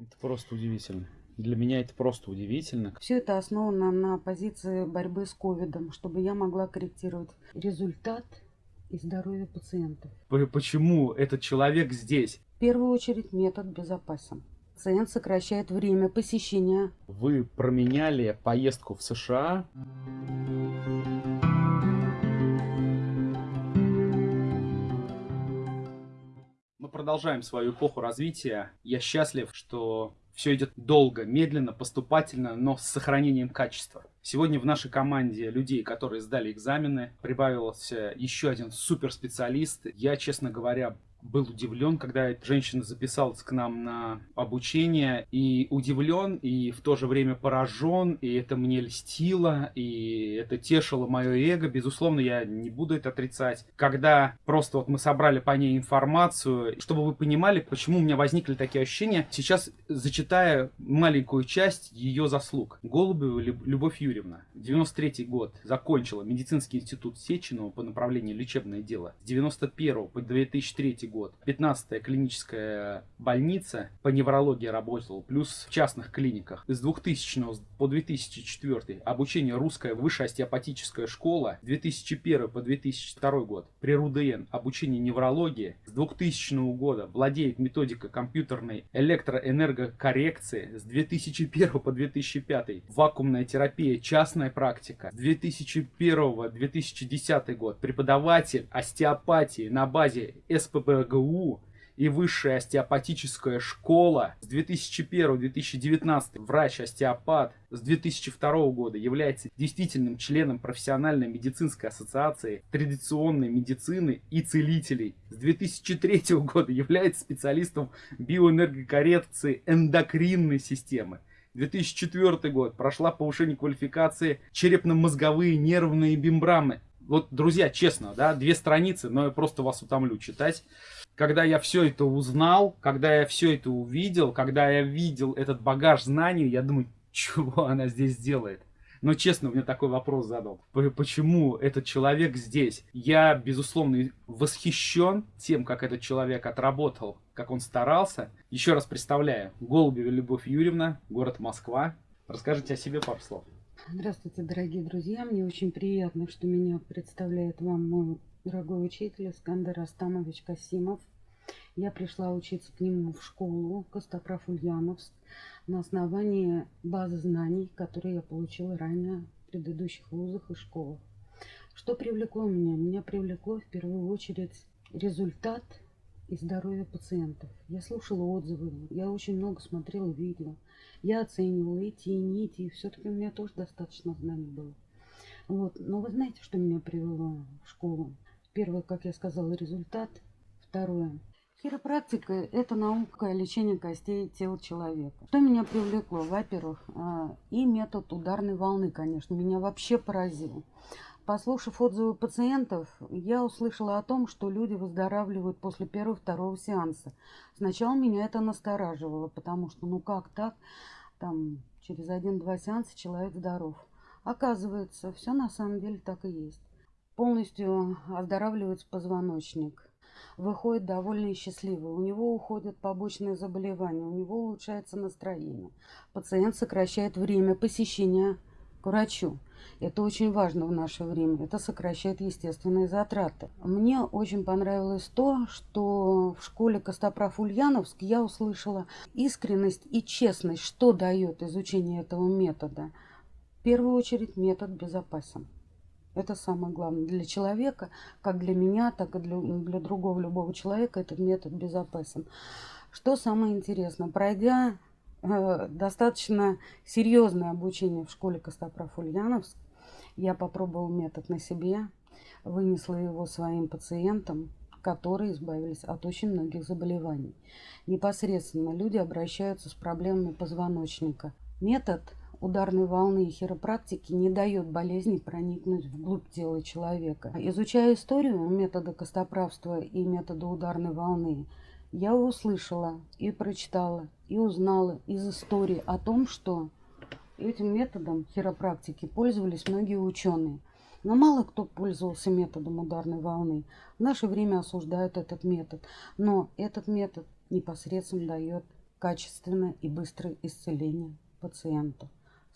Это просто удивительно. Для меня это просто удивительно. Все это основано на позиции борьбы с ковидом, чтобы я могла корректировать результат и здоровье пациентов. Почему этот человек здесь? В первую очередь метод безопасен. Пациент сокращает время посещения. Вы променяли поездку в США продолжаем свою эпоху развития. Я счастлив, что все идет долго, медленно, поступательно, но с сохранением качества. Сегодня в нашей команде людей, которые сдали экзамены, прибавился еще один суперспециалист. Я, честно говоря, был удивлен, когда женщина записалась к нам на обучение, и удивлен, и в то же время поражен, и это мне льстило, и это тешило мое эго, безусловно, я не буду это отрицать. Когда просто вот мы собрали по ней информацию, чтобы вы понимали, почему у меня возникли такие ощущения, сейчас зачитая маленькую часть ее заслуг. Голубева Любовь Юрьевна, 93 год, закончила медицинский институт Сеченова по направлению лечебное дело. С 91 по 2003 год. 15-я клиническая больница по неврологии работала, плюс в частных клиниках. С 2000 по 2004 обучение русская высшая остеопатическая школа. С 2001 по 2002 год при РУДН обучение неврологии. С 2000 года владеет методикой компьютерной электроэнергокоррекции. С 2001 по 2005 вакуумная терапия, частная практика. С 2001-2010 год преподаватель остеопатии на базе СПБ РГУ и высшая остеопатическая школа с 2001-2019 врач-остеопат с 2002 года является действительным членом профессиональной медицинской ассоциации традиционной медицины и целителей. С 2003 года является специалистом биоэнергокоррекции эндокринной системы. 2004 год прошла повышение квалификации черепно-мозговые нервные мембраны вот, друзья, честно, да, две страницы, но я просто вас утомлю читать. Когда я все это узнал, когда я все это увидел, когда я видел этот багаж знаний, я думаю, чего она здесь делает? Но честно, мне такой вопрос задал. Почему этот человек здесь? Я, безусловно, восхищен тем, как этот человек отработал, как он старался. Еще раз представляю, Голубева Любовь Юрьевна, город Москва. Расскажите о себе пару слов. Здравствуйте, дорогие друзья. Мне очень приятно, что меня представляет вам мой дорогой учитель Искандер Астамович Касимов. Я пришла учиться к нему в школу Костоправ Ульяновск на основании базы знаний, которые я получила ранее в предыдущих вузах и школах. Что привлекло меня? Меня привлекло в первую очередь результат и здоровье пациентов. Я слушала отзывы, я очень много смотрела видео. Я оценивала и те, и не и Все-таки у меня тоже достаточно знаний было. Вот. Но вы знаете, что меня привело в школу? Первое, как я сказала, результат. Второе. Хиропрактика – это наука лечения костей тела человека. Что меня привлекло? Во-первых, а, и метод ударной волны, конечно, меня вообще поразил. Послушав отзывы пациентов, я услышала о том, что люди выздоравливают после первого-второго сеанса. Сначала меня это настораживало, потому что ну как так, там через один-два сеанса человек здоров. Оказывается, все на самом деле так и есть. Полностью оздоравливается позвоночник. Выходит довольно счастливый. У него уходят побочные заболевания, у него улучшается настроение. Пациент сокращает время посещения к врачу. Это очень важно в наше время. Это сокращает естественные затраты. Мне очень понравилось то, что в школе Костоправ Ульяновск я услышала искренность и честность, что дает изучение этого метода. В первую очередь метод безопасен. Это самое главное. Для человека, как для меня, так и для, для другого любого человека, этот метод безопасен. Что самое интересное, пройдя Э, достаточно серьезное обучение в школе Костоправ Ульяновск. Я попробовал метод на себе, вынесла его своим пациентам, которые избавились от очень многих заболеваний. Непосредственно люди обращаются с проблемами позвоночника. Метод ударной волны и хиропрактики не дает болезни проникнуть вглубь тела человека. Изучая историю метода костоправства и метода ударной волны, я услышала и прочитала, и узнала из истории о том, что этим методом хиропрактики пользовались многие ученые. Но мало кто пользовался методом ударной волны. В наше время осуждают этот метод. Но этот метод непосредственно дает качественное и быстрое исцеление пациента.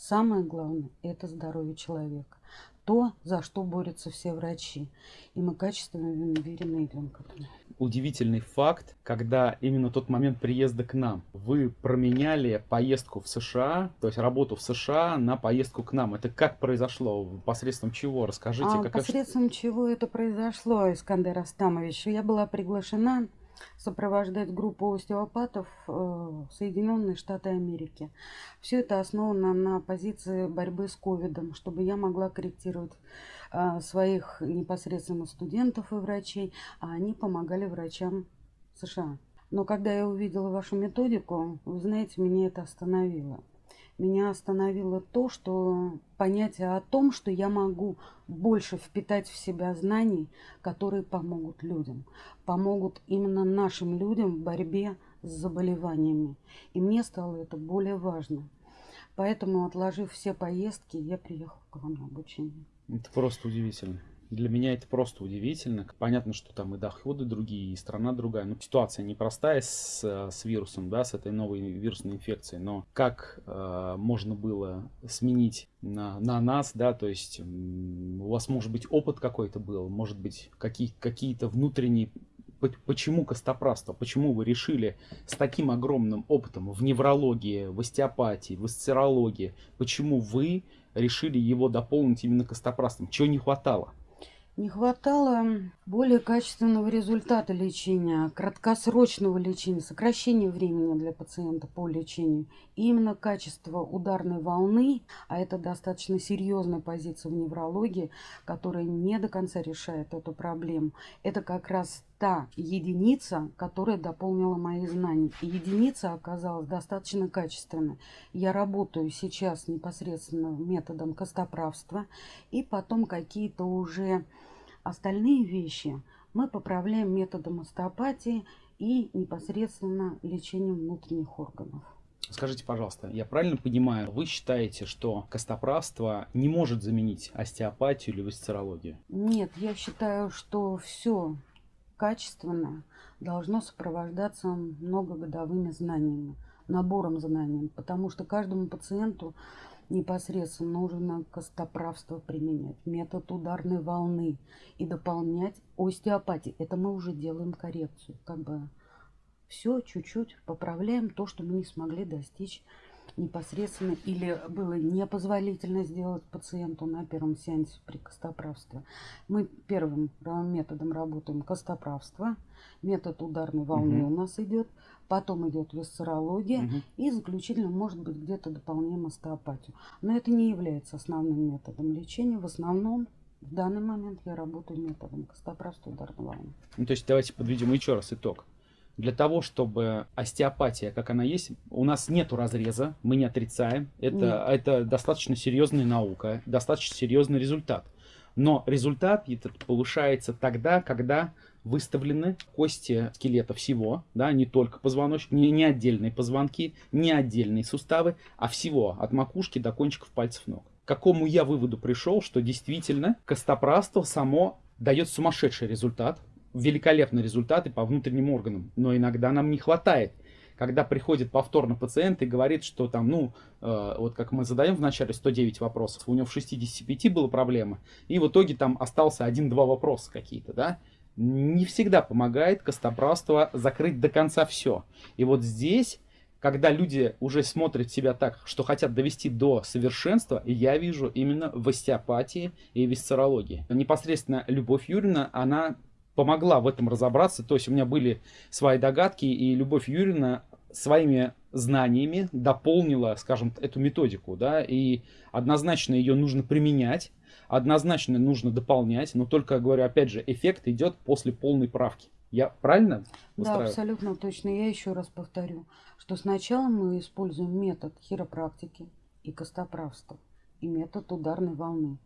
Самое главное – это здоровье человека. То, за что борются все врачи. И мы качественно уверены идем к этому. Удивительный факт, когда именно тот момент приезда к нам, вы променяли поездку в США, то есть работу в США на поездку к нам. Это как произошло? Посредством чего? Расскажите. А, посредством чего это произошло, Искандер Астамович? Я была приглашена сопровождать группу остеопатов э, в Соединенные Штаты Америки. Все это основано на позиции борьбы с ковидом, чтобы я могла корректировать э, своих непосредственно студентов и врачей, а они помогали врачам США. Но когда я увидела вашу методику, вы знаете, меня это остановило меня остановило то, что понятие о том, что я могу больше впитать в себя знаний, которые помогут людям, помогут именно нашим людям в борьбе с заболеваниями. И мне стало это более важно. Поэтому, отложив все поездки, я приехал к вам на обучение. Это просто удивительно. Для меня это просто удивительно. Понятно, что там и доходы другие, и страна другая. Но ситуация непростая с, с вирусом, да, с этой новой вирусной инфекцией. Но как э, можно было сменить на, на нас, да, то есть у вас может быть опыт какой-то был, может быть какие, какие-то внутренние почему костоправство? Почему вы решили с таким огромным опытом в неврологии, в остеопатии, в асцерологии, почему вы решили его дополнить именно костоправством? Чего не хватало? Не хватало более качественного результата лечения, краткосрочного лечения, сокращения времени для пациента по лечению. И именно качество ударной волны, а это достаточно серьезная позиция в неврологии, которая не до конца решает эту проблему, это как раз та единица, которая дополнила мои знания. И единица оказалась достаточно качественной. Я работаю сейчас непосредственно методом костоправства, и потом какие-то уже Остальные вещи мы поправляем методом остеопатии и непосредственно лечением внутренних органов. Скажите, пожалуйста, я правильно понимаю, вы считаете, что костоправство не может заменить остеопатию или висцерологию? Нет, я считаю, что все качественно должно сопровождаться многогодовыми знаниями, набором знаний, потому что каждому пациенту непосредственно нужно костоправство применять, метод ударной волны и дополнять остеопатии. Это мы уже делаем коррекцию, как бы все чуть-чуть поправляем то, что мы не смогли достичь непосредственно или было непозволительно сделать пациенту на первом сеансе при костоправстве. Мы первым методом работаем костоправство, метод ударной волны угу. у нас идет, потом идет висцерология угу. и заключительно может быть где-то дополняем остеопатию. Но это не является основным методом лечения. В основном в данный момент я работаю методом костоправства ударной волны. Ну, то есть давайте подведем еще раз итог. Для того, чтобы остеопатия, как она есть, у нас нету разреза, мы не отрицаем. Это, это достаточно серьезная наука, достаточно серьезный результат. Но результат этот повышается тогда, когда выставлены кости скелета всего, да, не только позвоночник, не, не отдельные позвонки, не отдельные суставы, а всего, от макушки до кончиков пальцев ног. К какому я выводу пришел, что действительно костоправство само дает сумасшедший результат, великолепные результаты по внутренним органам, но иногда нам не хватает. Когда приходит повторно пациент и говорит, что там, ну, э, вот как мы задаем в начале 109 вопросов, у него в 65 была проблема, и в итоге там остался один-два вопроса какие-то, да, не всегда помогает костоправство закрыть до конца все. И вот здесь когда люди уже смотрят себя так, что хотят довести до совершенства, я вижу именно в остеопатии и висцерологии. Непосредственно Любовь Юрьевна, она помогла в этом разобраться. То есть у меня были свои догадки, и Любовь Юрьевна своими знаниями дополнила, скажем, эту методику, да, и однозначно ее нужно применять, однозначно нужно дополнять, но только, говорю, опять же, эффект идет после полной правки. Я правильно Да, абсолютно точно. Я еще раз повторю, что сначала мы используем метод хиропрактики и костоправства, и метод ударной волны.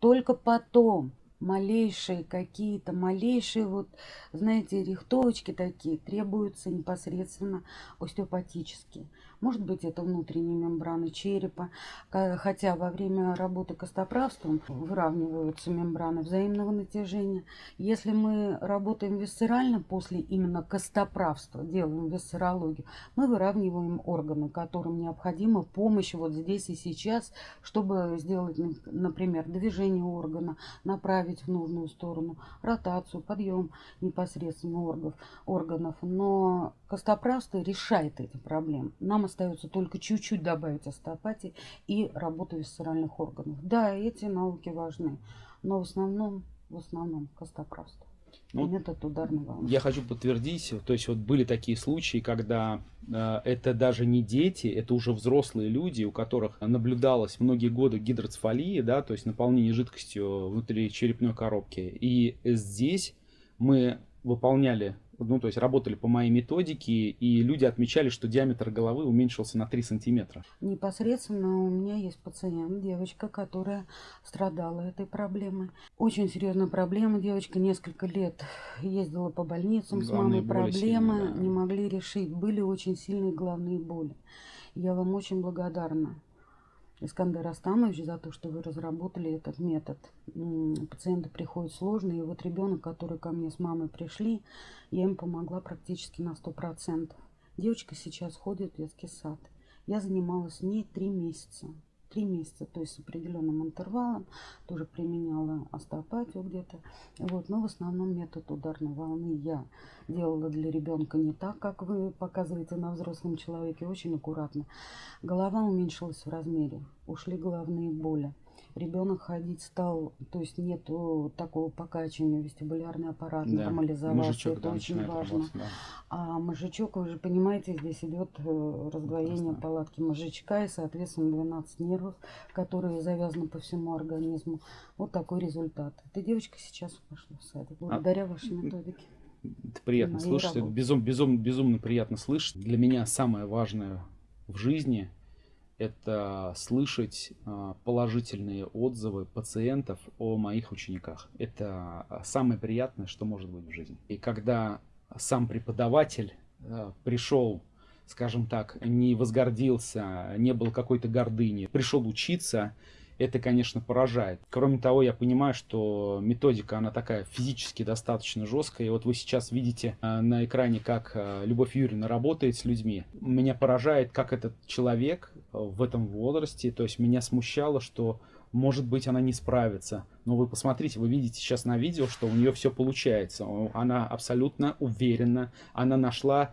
Только потом малейшие какие-то, малейшие вот, знаете, рихтовочки такие требуются непосредственно остеопатические. Может быть, это внутренние мембраны черепа. Хотя во время работы костоправством выравниваются мембраны взаимного натяжения. Если мы работаем висцерально после именно костоправства, делаем висцерологию, мы выравниваем органы, которым необходима помощь вот здесь и сейчас, чтобы сделать, например, движение органа, направить в нужную сторону, ротацию, подъем непосредственно органов. Но костоправство решает эти проблемы. Нам остается только чуть-чуть добавить остеопатии и работу висцеральных органов. Да, эти науки важны, но в основном, в основном костоправство. Ну, метод ударной волны. Я хочу подтвердить, то есть вот были такие случаи, когда э, это даже не дети, это уже взрослые люди, у которых наблюдалось многие годы гидроцефалии, да, то есть наполнение жидкостью внутри черепной коробки. И здесь мы выполняли ну, то есть работали по моей методике, и люди отмечали, что диаметр головы уменьшился на 3 сантиметра. Непосредственно у меня есть пациент, девочка, которая страдала этой проблемой. Очень серьезная проблема. Девочка несколько лет ездила по больницам главные с мамой, проблемы сильные, да. не могли решить. Были очень сильные головные боли. Я вам очень благодарна. Искандер Астамович за то, что вы разработали этот метод. Пациенты приходят сложные, и вот ребенок, который ко мне с мамой пришли, я им помогла практически на 100%. Девочка сейчас ходит в детский сад. Я занималась с ней три месяца три месяца, то есть с определенным интервалом. Тоже применяла остеопатию где-то. Вот, но в основном метод ударной волны я делала для ребенка не так, как вы показываете на взрослом человеке, очень аккуратно. Голова уменьшилась в размере, ушли головные боли ребенок ходить стал, то есть нету такого покачивания, вестибулярный аппарат да. нормализовался, мозжечок, это да, очень важно. да. А мозжечок, вы же понимаете, здесь идет э, раздвоение Прекрасно. палатки мозжечка и, соответственно, 12 нервов, которые завязаны по всему организму. Вот такой результат. Эта девочка сейчас пошла в садик, а благодаря а... вашей методике. Это приятно слышать, это безум, безум, безумно приятно слышать. Для меня самое важное в жизни – это слышать а, положительные отзывы пациентов о моих учениках. Это а, самое приятное, что может быть в жизни. И когда сам преподаватель а, пришел, скажем так, не возгордился, не был какой-то гордыни, пришел учиться, это, конечно, поражает. Кроме того, я понимаю, что методика, она такая физически достаточно жесткая. И вот вы сейчас видите э, на экране, как э, Любовь Юрьевна работает с людьми. Меня поражает, как этот человек э, в этом возрасте, то есть меня смущало, что может быть, она не справится. Но вы посмотрите, вы видите сейчас на видео, что у нее все получается. Она абсолютно уверена, она нашла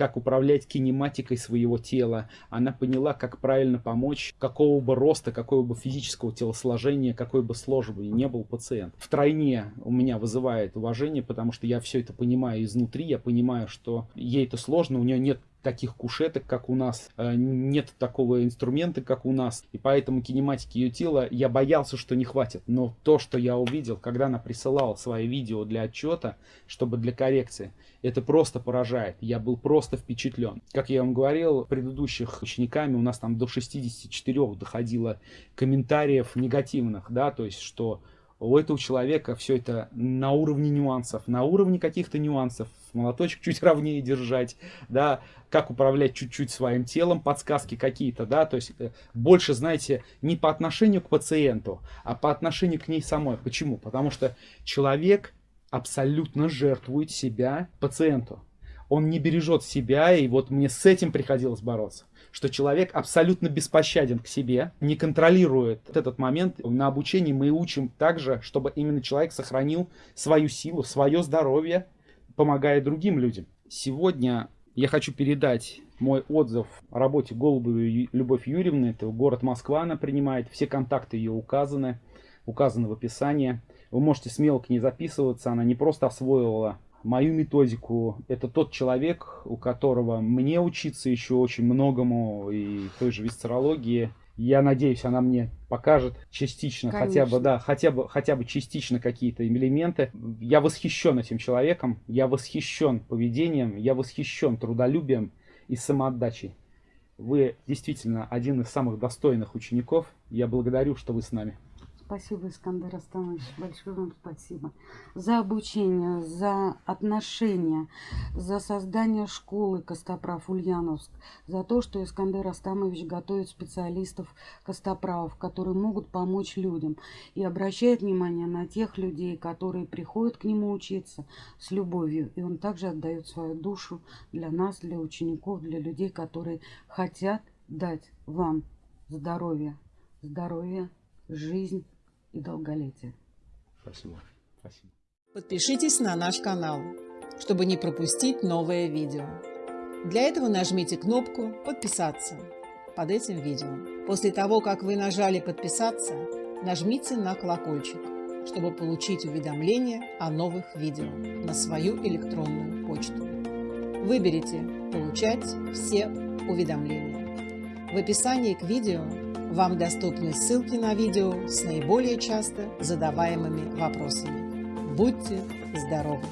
как управлять кинематикой своего тела. Она поняла, как правильно помочь, какого бы роста, какого бы физического телосложения, какой бы сложный не был пациент. Втройне у меня вызывает уважение, потому что я все это понимаю изнутри, я понимаю, что ей это сложно, у нее нет таких кушеток, как у нас, э, нет такого инструмента, как у нас, и поэтому кинематики ее тела я боялся, что не хватит, но то, что я увидел, когда она присылала свои видео для отчета, чтобы для коррекции, это просто поражает, я был просто впечатлен. Как я вам говорил, предыдущих учениками у нас там до 64 доходило комментариев негативных, да, то есть, что у этого человека все это на уровне нюансов, на уровне каких-то нюансов, молоточек чуть ровнее держать, да, как управлять чуть-чуть своим телом, подсказки какие-то, да, то есть э, больше, знаете, не по отношению к пациенту, а по отношению к ней самой. Почему? Потому что человек абсолютно жертвует себя пациенту. Он не бережет себя, и вот мне с этим приходилось бороться что человек абсолютно беспощаден к себе, не контролирует этот момент. На обучении мы учим также, чтобы именно человек сохранил свою силу, свое здоровье, помогая другим людям. Сегодня я хочу передать мой отзыв о работе Голубовой Любовь Юрьевны. Это город Москва она принимает. Все контакты ее указаны, указаны в описании. Вы можете смело к ней записываться. Она не просто освоила мою методику. Это тот человек, у которого мне учиться еще очень многому и той же висцерологии. Я надеюсь, она мне покажет частично, Конечно. хотя бы, да, хотя бы, хотя бы частично какие-то элементы. Я восхищен этим человеком, я восхищен поведением, я восхищен трудолюбием и самоотдачей. Вы действительно один из самых достойных учеников. Я благодарю, что вы с нами. Спасибо, Искандер Астанович, большое вам спасибо. За обучение, за отношения, за создание школы Костоправ Ульяновск, за то, что Искандер Астамович готовит специалистов Костоправов, которые могут помочь людям и обращает внимание на тех людей, которые приходят к нему учиться с любовью. И он также отдает свою душу для нас, для учеников, для людей, которые хотят дать вам здоровье, здоровье, жизнь и долголетие. Спасибо. Спасибо. Подпишитесь на наш канал, чтобы не пропустить новое видео. Для этого нажмите кнопку «Подписаться» под этим видео. После того, как вы нажали «Подписаться», нажмите на колокольчик, чтобы получить уведомления о новых видео на свою электронную почту. Выберите «Получать все уведомления». В описании к видео вам доступны ссылки на видео с наиболее часто задаваемыми вопросами. Будьте здоровы!